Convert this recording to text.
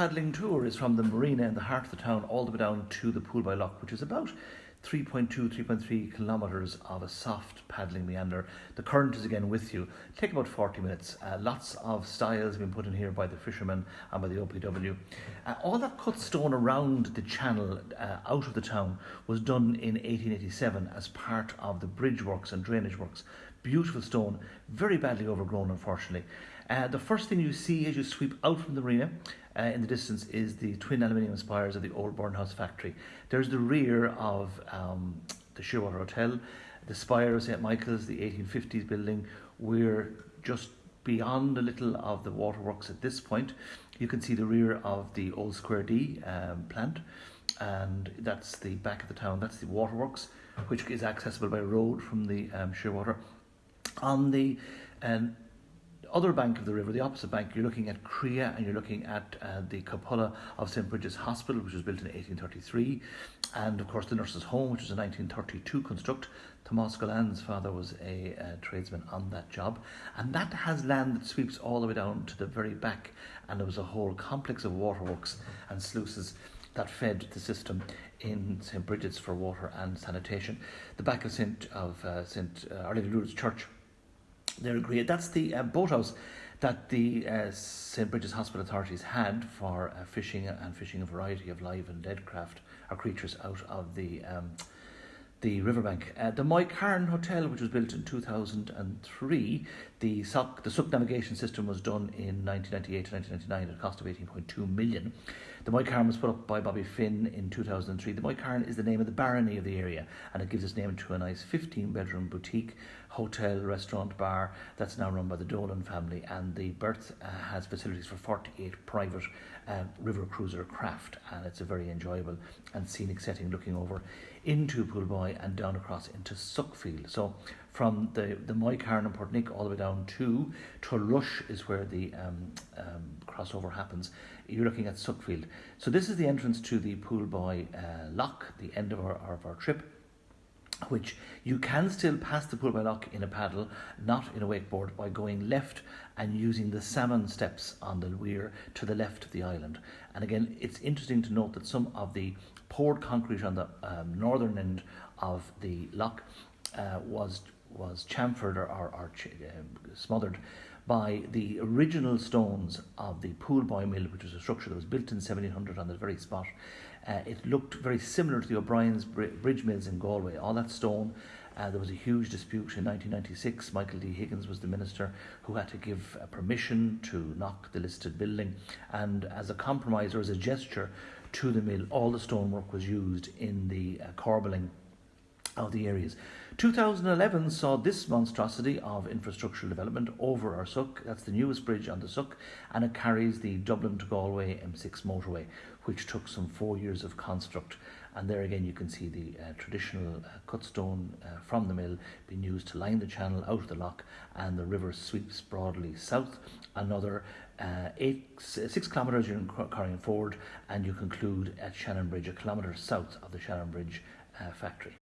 paddling tour is from the marina in the heart of the town all the way down to the Pollboy Lock, which is about 3.2, 3.3 kilometres of a soft paddling meander. The current is again with you. Take about 40 minutes. Uh, lots of stiles have been put in here by the fishermen and by the OPW. Uh, all that cut stone around the channel uh, out of the town was done in 1887 as part of the bridge works and drainage works. Beautiful stone, very badly overgrown unfortunately. Uh, the first thing you see as you sweep out from the marina uh, in the distance is the twin aluminium spires of the old Burnhouse factory. There's the rear of um, the Shearwater Hotel, the spire of St Michael's, the 1850s building. We're just beyond a little of the waterworks at this point. You can see the rear of the old Square D um, plant, and that's the back of the town. That's the waterworks, which is accessible by road from the um, Shearwater. On the um, other bank of the river, the opposite bank, you're looking at Creagh and you're looking at uh, the cupola of St Bridget's Hospital, which was built in 1833, and of course the Nurses' Home, which was a 1932 construct. Thomas Golan's father was a uh, tradesman on that job, and that has land that sweeps all the way down to the very back, and there was a whole complex of waterworks and sluices that fed the system in St Bridget's for water and sanitation. The back of St of uh, St uh, Our Lady Lourdes Church they're great. That's the uh, boathouse that the uh, St. Bridget's Hospital authorities had for uh, fishing and fishing a variety of live and dead craft or creatures out of the um, the riverbank. Uh, the Moycarn Hotel, which was built in 2003, the Suck, the Suck navigation system was done in 1998 to 1999 at a cost of 18.2 million. The Moycarn was put up by Bobby Finn in 2003. The Moycarn is the name of the barony of the area and it gives its name to a nice 15 bedroom boutique, hotel, restaurant, bar that's now run by the Dolan family and the berth uh, has facilities for 48 private uh, river cruiser craft and it's a very enjoyable and scenic setting looking over into Pollboy and down across into Suckfield. So from the, the Moycarn and Portnick all the way down to Tulrush is where the um, um, crossover happens. You're looking at Suckfield. So this is the entrance to the Pollboy uh, Lock, the end of our, of our trip which you can still pass the Pollboy Lock in a paddle, not in a wakeboard, by going left and using the salmon steps on the weir to the left of the island. And again, it's interesting to note that some of the poured concrete on the um, northern end of the lock uh, was was chamfered or, or, or uh, smothered by the original stones of the Pollboy Mill, which was a structure that was built in 1700 on the very spot. Uh, it looked very similar to the O'Brien's bridge mills in Galway. All that stone. Uh, there was a huge dispute in 1996. Michael D. Higgins was the minister who had to give uh, permission to knock the listed building, and as a compromise or as a gesture to the mill, all the stonework was used in the uh, corbelling of the areas. 2011 saw this monstrosity of infrastructural development over our Suck. That's the newest bridge on the Suck, and it carries the Dublin to Galway M6 motorway, which took some four years of construct. And there again, you can see the uh, traditional uh, cut stone uh, from the mill being used to line the channel out of the lock, and the river sweeps broadly south. Another uh, eight, six kilometres you're carrying forward, and you conclude at Shannon Bridge, a kilometre south of the Shannonbridge uh, factory.